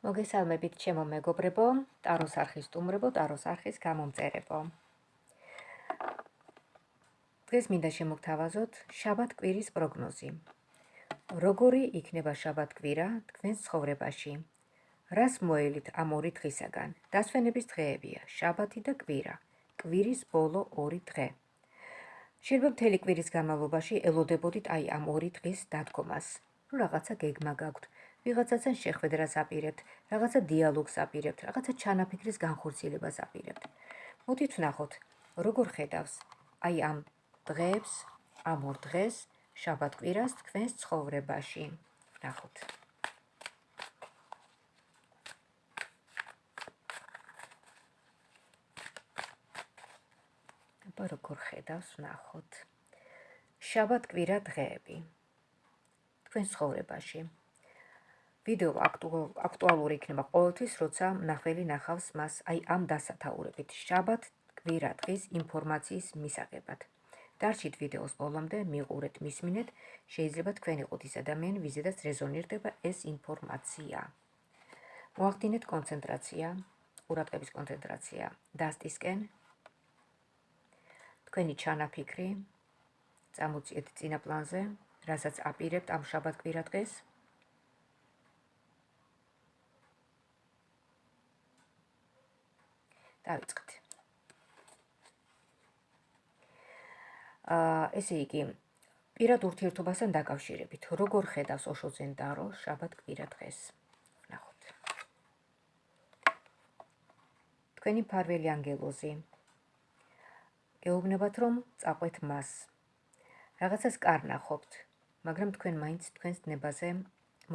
მოგესალმებით ჩემო მეგობრებო, ტაროს არხის სტუმრებო, ტაროს არხის გამომწერებო. დღეს მინდა შემოგთავაზოთ შაბათ კვირის პროგნოზი. როგორი იქნება შაბათ კვირა თქვენს ცხოვრებაში? რას მოელით ამ ორი დღისაგან? დასვენების დღეებია, შაბათი და კვირა. კვირის ბოლო ორი დღე. შეიძლება მთელი კვირის განმავლობაში ელოდებოდით აი ამ ორი დღის დადგომას. რომ რაღაცა გეგმა გაქვთ, ვიღაცასთან შეხვედრას აპირებთ, რაღაცა დიალოგს აპირებთ, რაღაცა ჩანაფიქრის განხორციელებას აპირებთ. მოდით ვნახოთ, როგორ ხედავს აი ამ დღეებს, ამ ორ დღეს, შაბათ-კვირას თქვენს ცხოვრებაში. ვნახოთ. აბა როგორ ხედავს, ვნახოთ. შაბათ-კვირა დღეები. თქვენ ცხოვრებაში. ვიდეო აქტუალური იქნება ყოველთვის, როცა ნახველი ნახავს მას აი ამ დასათაურებით. შაბათ კვირა დღის ინფორმაციის მისაღებად. დარჩით ვიდეოს ბოლომდე, მიყურეთ, მისმინეთ, შეიძლება თქვენ იყოთ ის ადამიანი, ვიზედაც რეზონირდება ეს ინფორმაცია. მოახდინეთ კონცენტრაცია, ყურადღების კონცენტრაცია დასტისკენ. თქვენი ჩანაფიქრი წამოწიეთ წინა პლანზე, რასაც აპირებთ ამ შაბათ კვირა დღეს. დავიწყეთ. აა ესე იგი პირად ურთიერთობასთან დაკავშირებით, როგორ ხედავს ოშოძენ დარო შაბათ კვირა დღეს? ნახოთ. თქვენი ფარველი ანგელოზი. გეუბნებათ რომ წაყვეთ მას. რაღაცას კარნახობთ, მაგრამ თქვენ მაინც თქვენს ნებაზე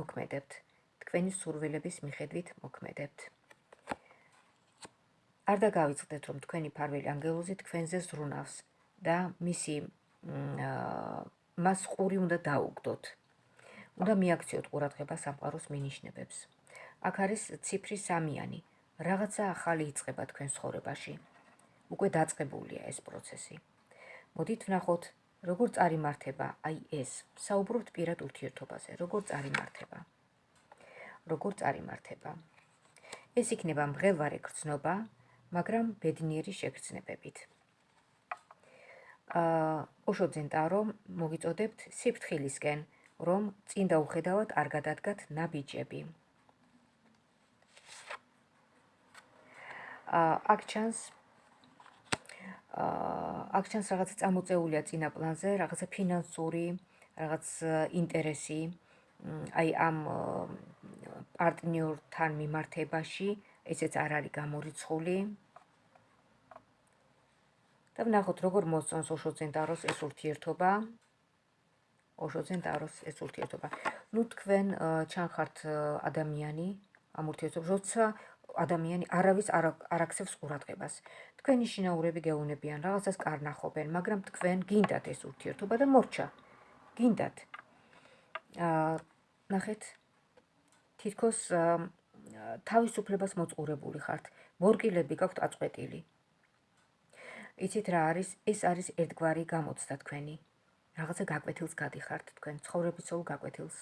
მოქმედებთ. თქვენი სურვილების მიხედვით მოქმედებთ. არ დაგავიწყდეთ რომ თქვენი ფარველი ანგელოზი თქვენზე ზრუნავს და მისი მას ყური უნდა დაუგდოთ. უნდა მიაქციოთ ყურადღება სამყაროს მინიშნებებს. აქ არის ციფრი სამიანი. რაღაცა ახალი იწყება თქვენ ცხოვრებაში. უკვე დაწყებულია ეს პროცესი. მოდით ვნახოთ, როგორ წარიმართება აი ეს. საუბრობთ პირად ურთიერთობაზე, როგორ წარიმართება. როგორ წარიმართება. ეს იქნება მღელვარე გრძნობა, მაგრამ ბედნიერი შეგრძნებებით. აა ოშოძენ ტარო მოგიწოდებთ სიფთხილისკენ, რომ წინ დაუხედავად არ გადადგათ ნაბიჯები. აა აქ ჩანს აა აქ ჩანს რაღაც წამოწეულია წინა პლანზე, რაღაცა ფინანსური, რაღაც ინტერესი აი ამ პარტნიორთან მიმართებაში, ესეც არ არის გამორიცხული. და ვნახოთ როგორ მოსწონს ოშოძენ ტაროს ეს ურთიერთობა. ოშოძენ ტაროს ეს ურთიერთობა. ნუ თქვენ ჩანხართ ადამიანი ამ ურთიერთობას, როცა ადამიანი არავის არ აქცევს ყურადღებას. თქვენი შინაურები გეუნებიან, რაღაცას კარნახობენ, მაგრამ თქვენ გინდათ ეს ურთიერთობა და მორჩა. გინდათ. აა ნახეთ თითქოს თავისუფლებას მოწყურებული ხართ. მორგილები გაქვთ აწყვეტილი. იცით რა არის? ეს არის ერთგვარი გამოცდა თქვენი. რაღაცა გაკვეთილს გადიხართ თქვენ, ცხოვრების სულ გაკვეთილს.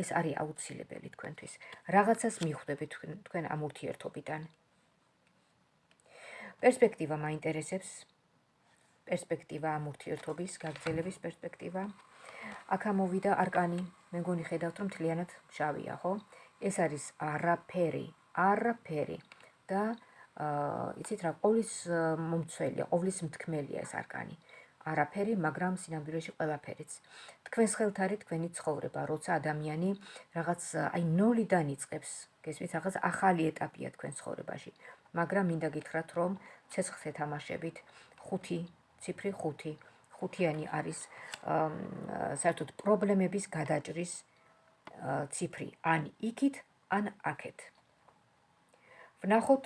ეს არის აუცილებელი თქვენთვის. რაღაცას მიხვდებით თქვენ თქვენ ამ ურთიერთობიდან. პერსპექტივა მაინტერესებს. პერსპექტივა ამ ურთიერთობის, გაგრძელების პერსპექტივა. აქ ამოვიდა არკანი, მე მგონი ხედავთ რომ თლიანად შავია, ხო? ეს არის არაფერი, არაფერი და იცით რა, ყოვლის მომცველია, ყოვლის მთქმელია ეს არკანი. არაფერი, მაგრამ სინამდვილეში ყველაფერიც. თქვენს ხელთ არის თქვენი ცხოვრება, როცა ადამიანი რაღაც აი ნოლიდან იწყებს, გესმით, რაღაც ახალი ეტაპია თქვენ ცხოვრებაში. მაგრამ მინდა გითხრათ, რომ ცეცხლზე თამაშებით 5 ციფრი 5 ხუთიანი არის საერთოდ პრობლემების გადაჭრის ციფრი, ან იქით, ან აქეთ. ვნახოთ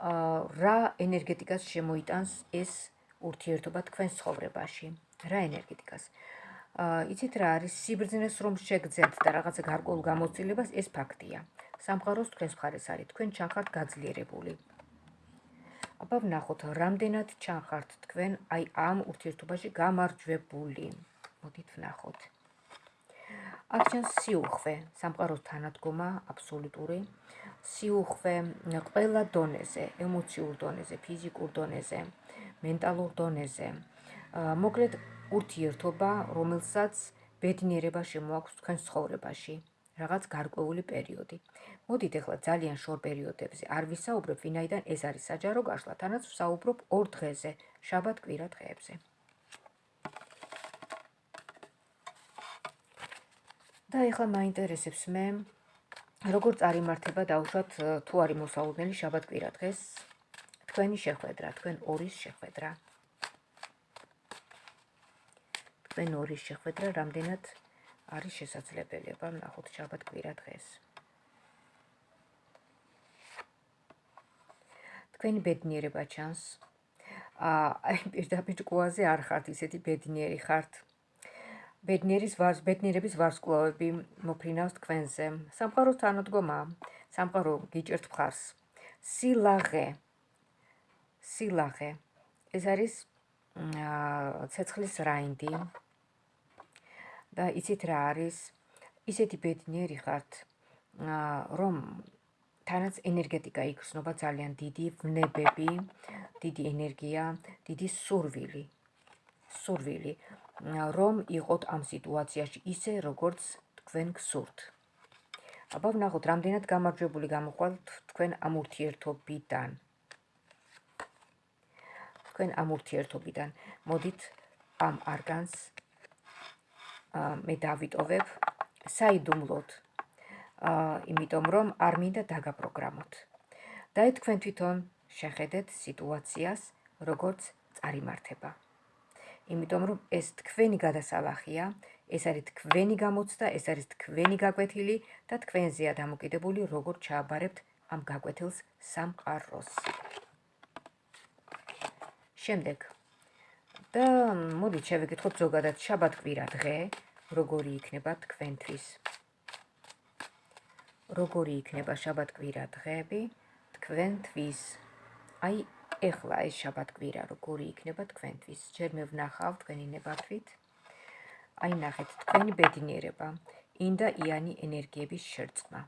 რა ენერგეტიკას შემოიტანს ეს ურთიერთობა თქვენს ცხოვრებაში? რა ენერგეტიკას? აა იცით რა არის სიბრძნეს რომ შეგძენთ და რაღაცა გარკვეულ გამოცდილებას ეს ფაქტია. სამყაროს თქვენს მხარეს არის, თქვენ ჩახართ გაძლიერებული. აბა ვნახოთ, რამდენად ჩახართ თქვენ აი ამ ურთიერთობაში გამარჯვებული. მოდით ვნახოთ. აქ ჩანს სიუხვე, სამყაროს თანადგომა აბსოლუტური. სიუხვე ყველა დონეზე, ემოციურ დონეზე, ფიზიკურ დონეზე, მენტალურ დონეზე. მოკლედ ურთიერთობა, რომელსაც ბედნიერება შემოაქვს თქვენ ცხოვრებაში, რაღაც გარკვეული პერიოდი. მოდით ახლა ძალიან შორ პერიოდებზე არ ვისაუბრებ, ვინაიდან ეს არის საჯარო გაშლა, თანაც ვსაუბრობ ორ დღეზე, შაბათ კვირა დღეებზე. და ახლა მაინტერესებს მე როგორ წარიმართება დაუშვათ თუ არის მოსაუბნელი შაბათ კვირა დღეს თქვენი შეხვედრა, თქვენ ორის შეხვედრა. თქვენ ორის შეხვედრა რამდენად არის შესაძლებელი, აბა ნახოთ შაბათ კვირა დღეს. თქვენი ბედნიერება ჩანს. აი პირდაპირ კვაზე არ ხართ ისეთი ბედნიერი ხართ. ბედნიერის ვარს ბედნიერების ვარსკვლავები მოფრინავს თქვენზე. სამყაროს თანადგომა, სამყარო გიჭერთ მხარს. სილაღე. სილაღე. ეს არის ცეცხლის რაინდი. და იცით რა არის? ისეთი ბედნიერი ხართ, რომ თანაც ენერგეტიკა იგრძნობა ძალიან დიდი ვნებები, დიდი ენერგია, დიდი სურვილი. სურვილი, რომ იყოთ ამ სიტუაციაში ისე, როგორც თქვენ გსურთ. აბა ვნახოთ, რამდენად გამარჯვებული გამოყვალთ თქვენ ამ ურთიერთობიდან. თქვენ ამ ურთიერთობიდან. მოდით ამ არგანს მე დავიტოვებ საიდუმლოდ. იმიტომ რომ არ მინდა დაგაპროგრამოთ. და თქვენ თვითონ შეხედეთ სიტუაციას, როგორც წარიმართება. იმიტომ რომ ეს თქვენი გადასალახია, ეს არის თქვენი გამოცდა, ეს არის თქვენი გაკვეთილი და თქვენზეა დამოკიდებული, როგორ ჩააბარებთ ამ გაკვეთილს სამყაროს. შემდეგ და მოდით შევეკითხოთ ზოგადად შაბათ კვირა დღე, როგორი იქნება თქვენთვის. როგორი იქნება შაბათ-კვირა დღეები თქვენთვის? აი, ეხლა ეს შაბათ-კვირა როგორი იქნება თქვენთვის? ჯერ მე ვნახავ თქვენი ნებართვით. აი, ნახეთ, თქვენი ბედნიერება, ინდა იანი ენერგიების შერწყმა.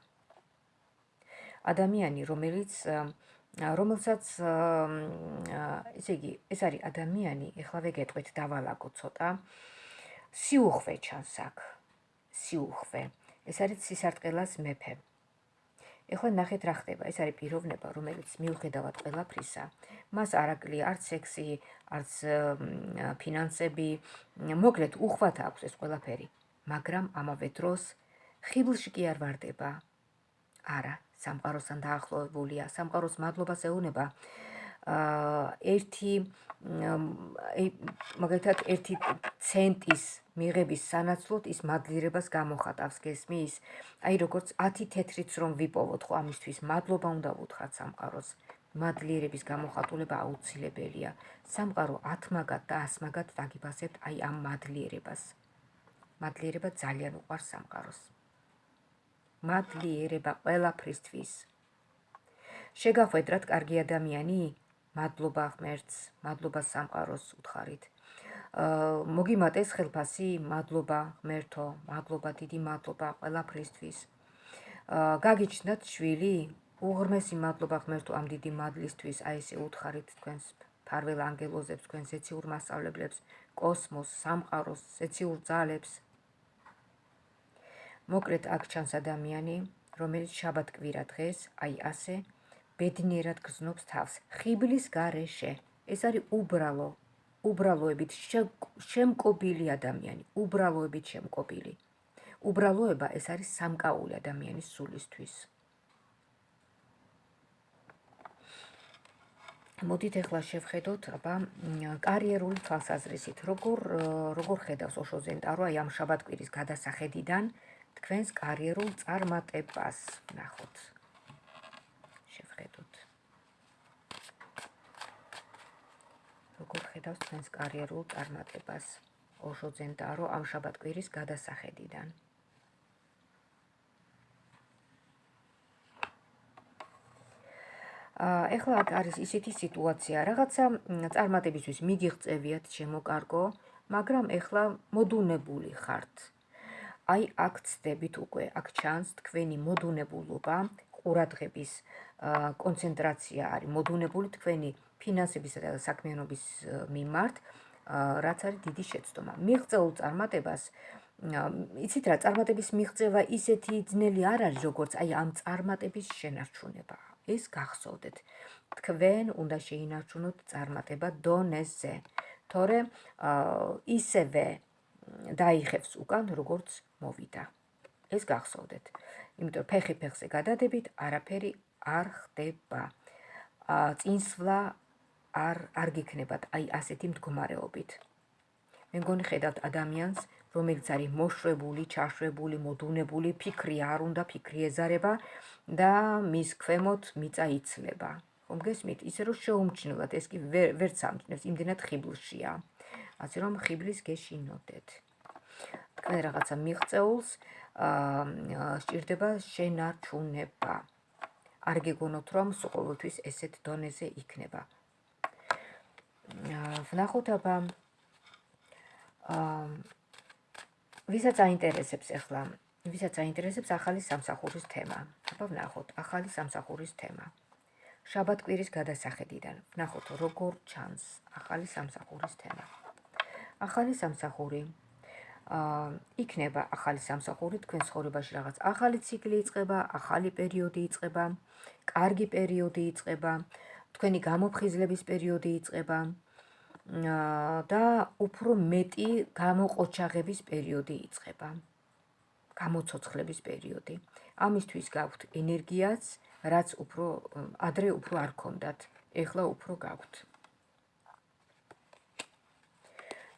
ადამიანი, რომელიც რომელსაც ესე იგი, ეს არის ადამიანი, ეხლა ვეგეტყვით დავალაგო ცოტა. სიუხვე ჩანს აქ. სიუხვე. ეს არის სისარტყელას მეფე. ეხლა ნახეთ რა ხდება. ეს არის პიროვნება, რომელიც მიუხედავად ყველაფრისა, მას არ აკლია არც სექსი, არც ფინანსები, მოკლედ უხვად აქვს ეს ყველაფერი. მაგრამ ამავე დროს ხიბლში კი არ ვარდება. არა, სამყაროსთან დაახლოებულია, სამყაროს მადლობას ეუბნება. აა ერთი მაგალითად ერთი ცენტის მიღების სანაცვლოდ ის მადლიერებას გამოხატავს გესმის? აი როგორც 10 თეთრიც რომ ვიპოვოთ ხო ამისთვის მადლობა უნდა ვუთხრათ სამყაროს. მადლიერების გამოხატულება აუცილებელია. სამყარო 10 მაგად და 100 მაგად დაგიფასებთ აი ამ მადლიერებას. მადლიერება ძალიან უყვარს სამყაროს. მადლიერება ყველაფრისთვის. შეგახვედრათ კარგი ადამიანი? მადლობა ღმერთს, მადლობა სამყაროს უთხარით. მოგიმატეს ხელფასი, მადლობა ღმერთო, მადლობა დიდი მადლობა ყველაფრისთვის. გაგიჩნდათ შვილი, უღრმესი მადლობა ღმერთო ამ დიდი მადლისთვის, აი ესე უთხარით თქვენს ფარველ ანგელოზებს, თქვენს ეციურ მასწავლებლებს, კოსმოს, სამყაროს, ეციურ ძალებს. მოკლედ აქ ჩანს ადამიანი, რომელიც შაბათ კვირა დღეს, აი ასე ბედნიერად გზნობს თავს. ხიბლის გარეშე. ეს არის უბრალო უბრალოებით შემკობილი ადამიანი. უბრალოებით შემკობილი. უბრალოება ეს არის სამკაული ადამიანის სულისთვის. მოდით ახლა შევხედოთ აბა კარიერული თვალსაზრისით. როგორ როგორ ხედავს ოშო ზენტარო აი ამ შაბათკვირის გადასახედიდან თქვენს კარიერულ წარმატებას? ნახოთ შევხედოთ. როგორ ხედავს თქვენს კარიერულ წარმატებას ოშო ზენტარო ამ შაბათკვირის გადასახედიდან? ეხლა არის ისეთი სიტუაცია, რაღაცა წარმატებისთვის მიდიღწევიათ შემოკარგო, მაგრამ ეხლა მოდუნებული ხართ. აი აქ ცდებით უკვე, აქ ჩანს თქვენი მოდუნებულობა, ყურადღების კონცენტრაცია არის მოდუნებული თქვენი ფინანსების და საქმიანობის მიმართ, რაც არის დიდი შეცდომა. მიღწეულ წარმატებას იცით რა, წარმატების მიღწევა ისეთი ძნელი არ არის, როგორც აი ამ წარმატების შენარჩუნება. ეს გახსოვდეთ. თქვენ უნდა შეინარჩუნოთ წარმატება დონეზე. თორე ისევე დაიხევს უკან, როგორც მოვიდა. ეს გახსოვდეთ. იმიტომ ფეხი ფეხზე გადადებით, არაფერი არ ხდება. წინსვლა არ არ გიქნებათ აი ასეთი მდგომარეობით. მე მგონი ხედავთ ადამიანს, რომელიც არის მოშვებული, ჩაშვებული, მოდუნებული, ფიქრი არ უნდა, ფიქრი ეზარება და მის ქვემოთ მიწა იცლება. ხომ გესმით? ისე რომ შეუმჩნევლად ეს კი ვერ სამჩნევს, იმდენად ხიბლშია. ასე რომ ხიბლის გეშინოდეთ. თქვენ რაღაცა მიღწეულს აა სჭირდება შენარჩუნება. არ გეგონოთ რომ ყოველთვის ესეთ დონეზე იქნება. აა ვნახოთ აბა აა ვისაც აინტერესებს ახლა ვისაც აინტერესებს ახალი სამსახურის თემა. აბა ვნახოთ ახალი სამსახურის თემა. შაბათკვირის გადასახედიდან. ვნახოთ როგორ ჩანს ახალი სამსახურის თემა. ახალი სამსახური აა იქნება ახალი სამსახური თქვენ ცხოვრებაში რაღაც. ახალი ციკლი იწყება ახალი პერიოდი იწყება კარგი პერიოდი იწყება თქვენი გამოფხიზლების პერიოდი იწყება და უფრო მეტი გამოყოჩაღების პერიოდი იწყება. გამოცოცხლების პერიოდი. ამისთვის გაქვთ ენერგიაც, რაც უფრო ადრე უფრო არ ქონდათ, ეხლა უფრო გაქვთ.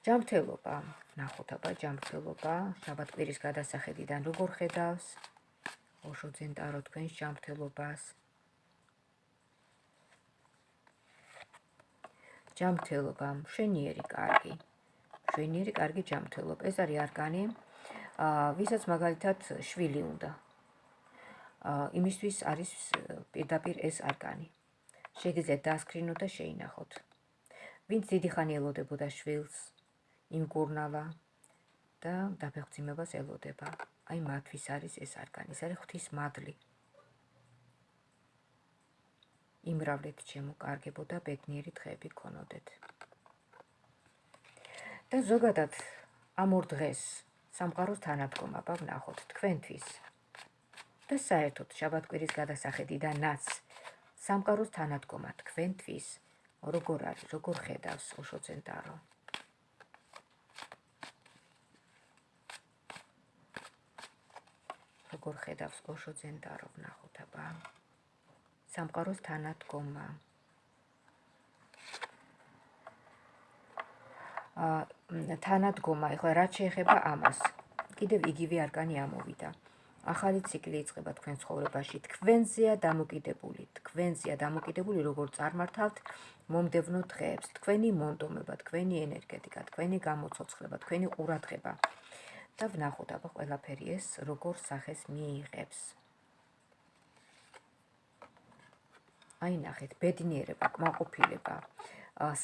ჯამრთელობა, ნახოთ აბა ჯამრთელობა, შაბათკვირის გადასახედიდან როგორ ხედავს? ოშო ძენტარო თქვენს ჯამრთელობას. ჯამრთელობა, მშვენიერი კარგი. მშვენიერი კარგი ჯამრთელობა. ეს არის არგანი, აა, ვისაც მაგალითად შვილი უნდა. აა, იმისთვის არის პირდაპირ ეს არგანი. შეგიძლიათ დაასკრინოთ და შეინახოთ. ვინც დიდი ხანი ელოდებოდა შვილს, იმგურნალა და დაფეხმძიმებას ელოდება. აი მათთვის არის ეს არგანი. ეს არის ღვთის მადლი. იმრავლეთ ჩემო კარგებო და ბედნიერი დღეები გქონოდეთ. და ზოგადად ამ ორ დღეს სამყაროს თანადგომა ვნახოთ თქვენთვის. და საერთოდ შაბათკვირის გადასახედიდანაც სამყაროს თანადგომა თქვენთვის როგორ არის, როგორ ხედავს ოშო ცენტარო? როგორ ხედავს ოშო ცენტარო ვნახოთ აბა? სამყაროს თანადგომა. აა თანადგომა, ეხლა რაც შეეხება ამას, კიდევ იგივე არგანი ამოვიდა. ახალი ციკლი იწყება თქვენ ცხოვრებაში. თქვენზეა დამოკიდებული, თქვენზეა დამოკიდებული, როგორ წარმართავთ მომდევნო დღეებს, თქვენი მონდომება, თქვენი ენერგეტიკა, თქვენი გამოცოცხლება, თქვენი ყურადღება. და ვნახოთ აბა ყველაფერი ეს როგორ სახეს მიიღებს. აი ნახეთ, ბედნიერება, კმაყოფილება,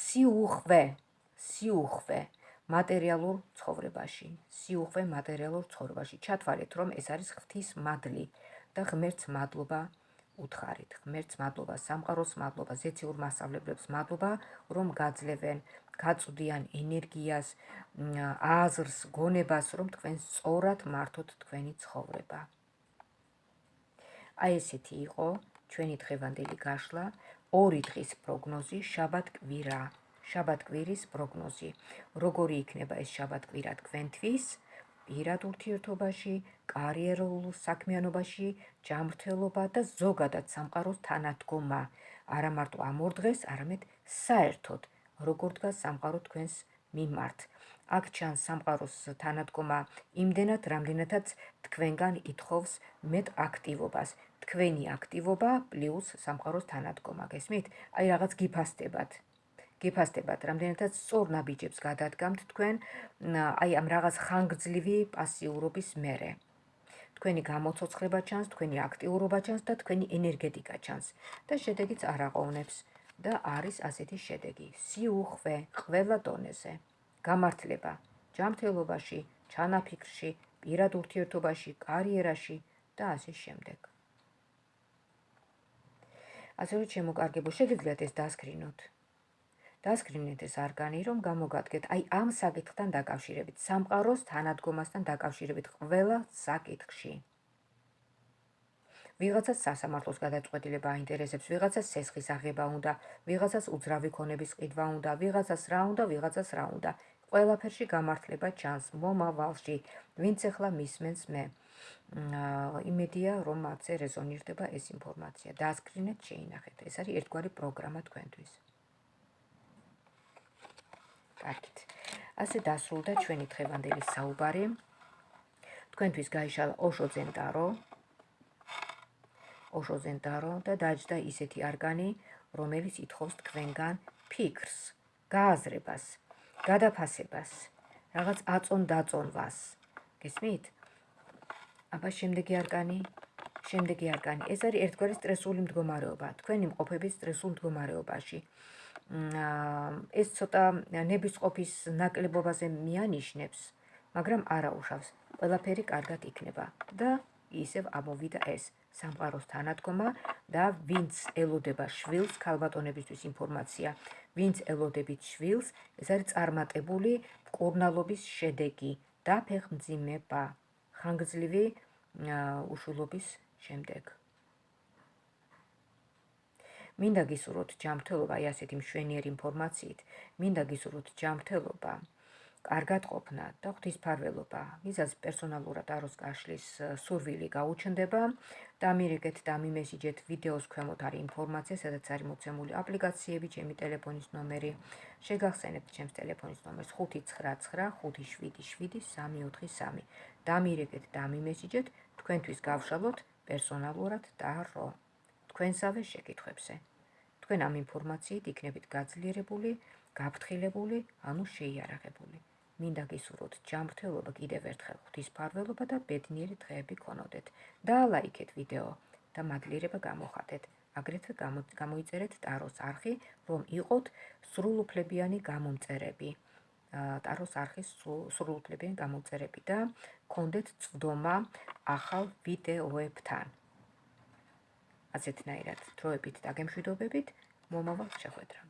სიუხვე, სიუხვე მატერიალურ ცხოვრებაში, სიუხვე მატერიალურ ცხოვრებაში. ჩათვალეთ, რომ ეს არის ღვთის მადლი და ღმერთს მადლობა უთხარით. ღმერთს მადლობა, სამყაროს მადლობა, ზეციურ მასავლებლებს მადლობა, რომ გაძლევენ, გაწვდიან ენერგიას, აზრს, გონებას, რომ თქვენ სწორად მართოთ თქვენი ცხოვრება. აი ესეთი იყო ჩვენი დღევანდელი გაშლა ორი დღის პროგნოზი შაბათ-კვირა შაბათ-კვირის პროგნოზი. როგორი იქნება ეს შაბათ-კვირა თქვენთვის? პირად ურთიერთობაში კარიერულ საქმიანობაში ჯანმრთელობა და ზოგადად სამყაროს თანადგომა. არა მარტო ამ ორ დღეს არამედ საერთოდ როგორ დგას სამყარო თქვენს მიმართ. აქ ჩანს სამყაროს თანადგომა იმდენად რამდენადაც თქვენგან ითხოვს მეტ აქტივობას თქვენი აქტივობა პლუს სამყაროს თანადგომა, გესმით? აი რაღაც გიფასდებათ. გიფასდებათ, რამდენადაც სწორ ნაბიჯებს გადადგამთ თქვენ, აი ამ რაღაც ხანგრძლივი პასიურობის მერე. თქვენი გამოცოცხლება ჩანს, თქვენი აქტიურობა ჩანს და თქვენი ენერგეტიკა ჩანს და შედეგიც არ აყოვნებს და არის ასეთი შედეგი. სიუხვე ყველა დონეზე. გამართლება ჯანმრთელობაში, ჩანაფიქრში, პირად ურთიერთობაში, კარიერაში და ასე შემდეგ. ასე რომ შემოკარგებო შეგიძლიათ ეს დასკრინოთ. დასკრინეთ ეს არგანი, რომ გამოგადგეთ აი ამ საკითხთან დაკავშირებით, სამყაროს თანადგომასთან დაკავშირებით ყველა საკითხში. ვიღაცას სასამართლოს გადაწყვეტილება აინტერესებს, ვიღაცას სესხის აღება უნდა, ვიღაცას უძრავი ქონების ყიდვა უნდა, ვიღაცას რა უნდა, ვიღაცას რა უნდა. ყველაფერში გამართლება ჩანს მომავალში, ვინც ახლა მისმენს მე. იმედია, რომ მათზე რეზონირდება ეს ინფორმაცია. დაასკრინეთ, შეინახეთ. ეს არის ერთგვარი პროგრამა თქვენთვის. კარგით. ასე დასრულდა ჩვენი დღევანდელი საუბარი. თქვენთვის გაიშალა ოშო ზენტარო, ოშოზენტარო და დაჯდა ისეთი არგანი, რომელიც ითხოვს თქვენგან ფიქრს, გააზრებას, გადაფასებას, რაღაც აწონ-დაწონვას. გესმით? აბა შემდეგი არგანი, შემდეგი არგანი. ეს არის ერთგვარი სტრესული მდგომარეობა, თქვენი მყოფების სტრესულ მდგომარეობაში. ეს ცოტა ნებისყოფის ნაკლებობაზე მიანიშნებს, მაგრამ არა უშავს. ყველაფერი კარგად იქნება და ისევ ამოვიდა ეს სამყაროს თანადგომა და ვინც ელოდება შვილს ქალბატონებისთვის ინფორმაცია. ვინც ელოდებით შვილს ეს არის წარმატებული კურნალობის შედეგი და ფეხმძიმება ხანგრძლივი უშულობის შემდეგ. მინდა გისურვოთ ჯანმრთელობა აი ასეთი მშვენიერი ინფორმაციით. მინდა გისურვოთ ჯანმრთელობა კარგად ყოფნა და ღვთისმფარველობა. ვიზას პერსონალურად აროს გაშლის სურვილი გაუჩნდება და ამირეკეთ და მიმესიჯეთ ვიდეოს ქვემოთ არის ინფორმაცია, სადაც არის მოცემული აპლიკაციები, ჩემი ტელეფონის ნომერი. შეგახსენებთ ჩემს ტელეფონის ნომერს 599577343. და ამირეკეთ და მიმესიჯეთ თქვენთვის გავშალოთ პერსონალურად და რო თქვენსავე შეკითხვებზე. თქვენ ამ ინფორმაციით იქნებით გაძლიერებული, გაფრთხილებული, ანუ შეიარაღებული. მინდა გისურვოთ ჯანმრთელობა კიდევ ერთხელ ღვთისმფარველობა და ბედნიერი დღეები გქონოდეთ. დაალაიქეთ ვიდეო და მადლიერება გამოხატეთ. აგრეთვე გამოიწერეთ ტაროს არხი, რომ იყოთ სრულუფლებიანი გამომწერები. ტაროს არხის სრულუფლებიანი გამომწერები და გქონდეთ წვდომა ახალ ვიდეოებთან. ასეთნაირად დროებით და გემშვიდობებით მომავალ შეხვედრამდე